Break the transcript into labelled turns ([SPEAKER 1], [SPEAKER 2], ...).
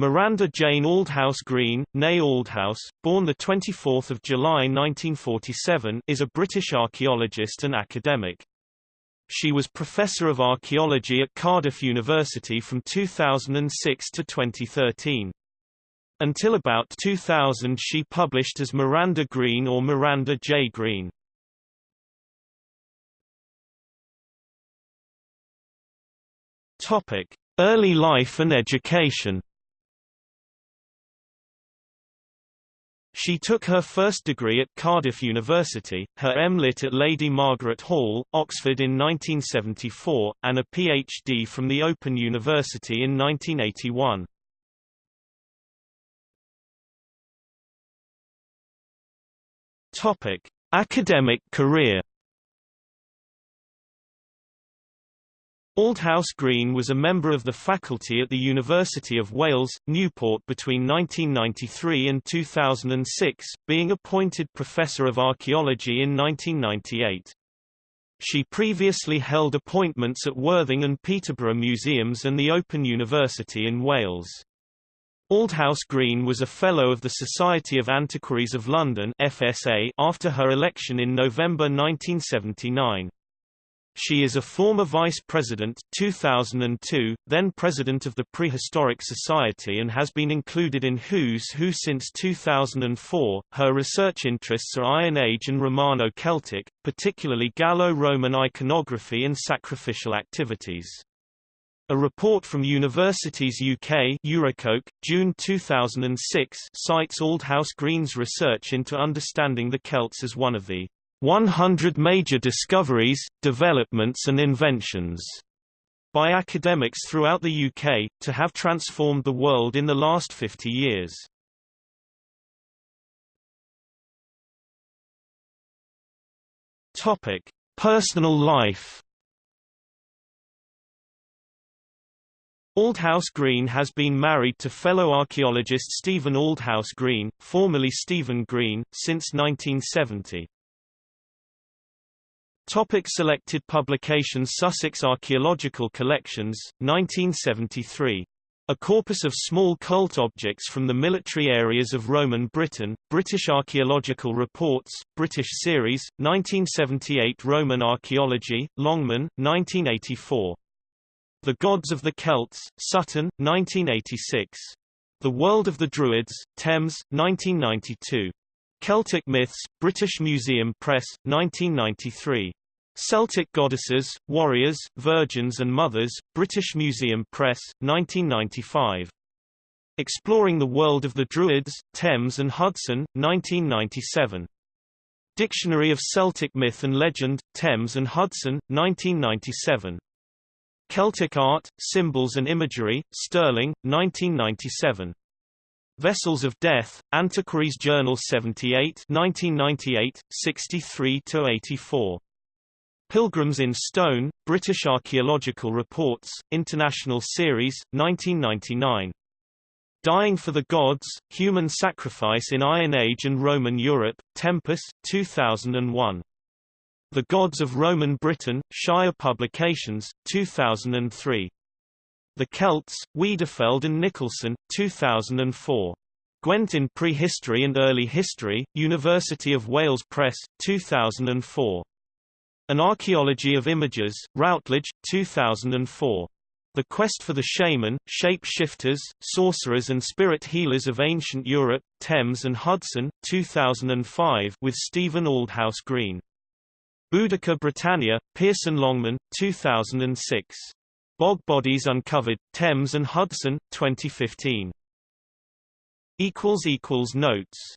[SPEAKER 1] Miranda Jane Aldhouse Green, née Aldhouse, born 24 July 1947 is a British archaeologist and academic. She was Professor of Archaeology at Cardiff University from 2006 to 2013. Until about 2000 she published as Miranda Green or Miranda J. Green. Early life and education She took her first degree at Cardiff University, her M.Lit at Lady Margaret Hall, Oxford in 1974, and a Ph.D. from the Open University in 1981. Topic: Academic career Aldhouse Green was a member of the faculty at the University of Wales, Newport between 1993 and 2006, being appointed Professor of Archaeology in 1998. She previously held appointments at Worthing and Peterborough Museums and the Open University in Wales. Aldhouse Green was a Fellow of the Society of Antiquaries of London FSA after her election in November 1979. She is a former Vice President 2002, then President of the Prehistoric Society and has been included in Who's Who since 2004. Her research interests are Iron Age and Romano-Celtic, particularly Gallo-Roman iconography and sacrificial activities. A report from Universities UK EurekaUK, June 2006 cites Aldhouse Green's research into understanding the Celts as one of the 100 Major Discoveries, Developments and Inventions by academics throughout the UK, to have transformed the world in the last 50 years. Topic: Personal life. Aldhouse Green has been married to fellow archaeologist Stephen Aldhouse Green, formerly Stephen Green, since 1970. Topic selected publications Sussex Archaeological Collections, 1973. A corpus of small cult objects from the military areas of Roman Britain, British Archaeological Reports, British Series, 1978 Roman Archaeology, Longman, 1984. The Gods of the Celts, Sutton, 1986. The World of the Druids, Thames, 1992. Celtic Myths, British Museum Press, 1993. Celtic Goddesses, Warriors, Virgins and Mothers, British Museum Press, 1995. Exploring the World of the Druids, Thames and Hudson, 1997. Dictionary of Celtic Myth and Legend, Thames and Hudson, 1997. Celtic Art, Symbols and Imagery, Sterling, 1997. Vessels of Death, Antiquaries Journal 78 1998, 63–84. Pilgrims in Stone, British Archaeological Reports, International Series, 1999. Dying for the Gods, Human Sacrifice in Iron Age and Roman Europe, Tempus, 2001. The Gods of Roman Britain, Shire Publications, 2003. The Celts, Weidenfeld and Nicolson, 2004. Gwent in Prehistory and Early History, University of Wales Press, 2004. An Archaeology of Images, Routledge, 2004. The Quest for the Shaman, Shape-Shifters, Sorcerers and Spirit Healers of Ancient Europe, Thames and Hudson, 2005 with Stephen Aldhouse Green. Boudica Britannia, Pearson Longman, 2006. Bog Bodies Uncovered, Thames and Hudson, 2015. Notes